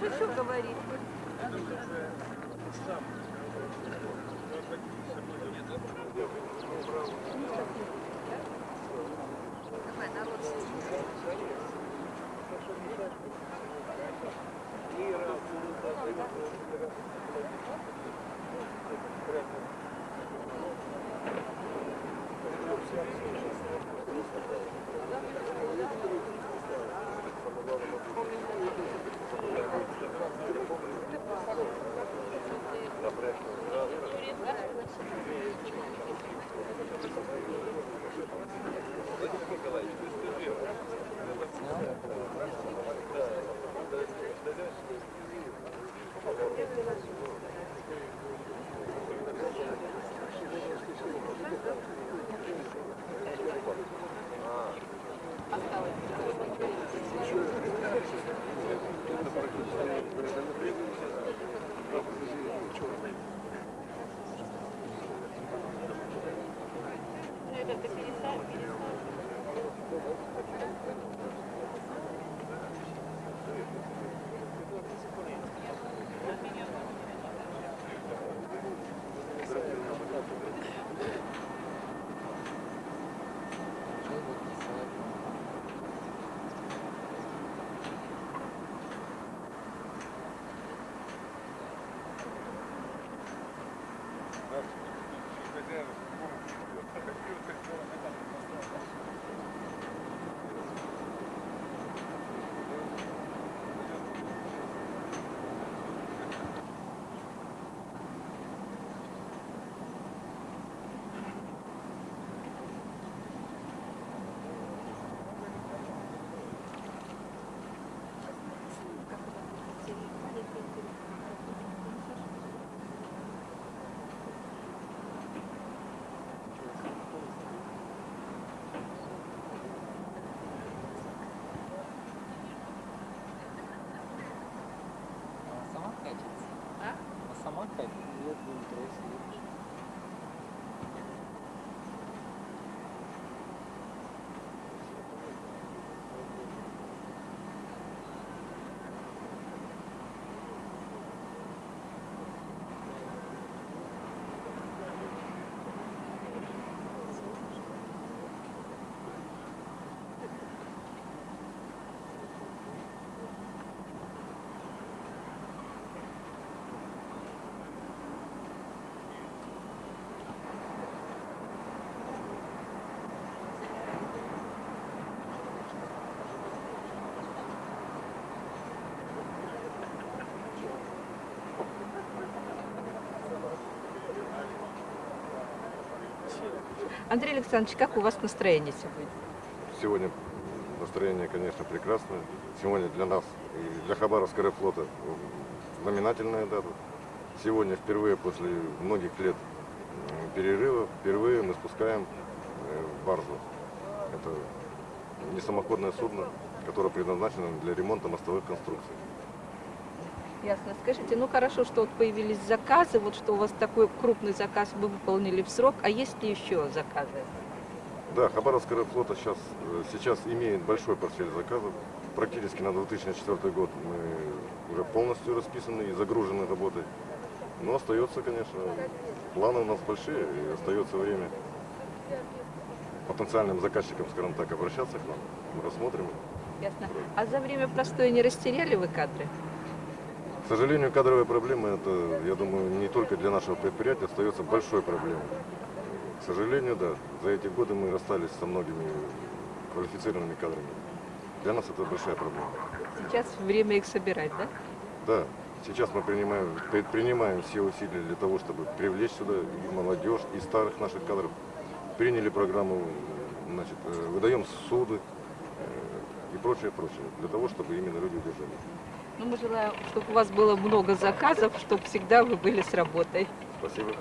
говорит. Давай, Сама sama categoria do interesse Андрей Александрович, как у вас настроение сегодня? Сегодня настроение, конечно, прекрасное. Сегодня для нас и для Хабаровского флота знаменательная дата. Сегодня впервые после многих лет перерыва, впервые мы спускаем э, баржу. Это не самоходное судно, которое предназначено для ремонта мостовых конструкций. Ясно. Скажите, ну хорошо, что вот появились заказы, вот что у вас такой крупный заказ вы выполнили в срок, а есть ли еще заказы? Да, Хабаровская флота сейчас, э, сейчас имеет большой портфель заказов. Практически на 2004 год мы уже полностью расписаны и загружены работой. Но остается, конечно, планы у нас большие, и остается время потенциальным заказчикам, скажем так, обращаться к нам. Мы рассмотрим. Ясно. А за время простоя не растеряли вы кадры? К сожалению, кадровая проблема, это, я думаю, не только для нашего предприятия, остается большой проблемой. К сожалению, да, за эти годы мы расстались со многими квалифицированными кадрами. Для нас это большая проблема. Сейчас время их собирать, да? Да, сейчас мы принимаем, предпринимаем все усилия для того, чтобы привлечь сюда и молодежь, и старых наших кадров. Приняли программу, значит, э, выдаем суды э, и прочее, прочее, для того, чтобы именно люди удержали. Ну, мы желаем, чтобы у вас было много заказов, чтобы всегда вы были с работой. Спасибо.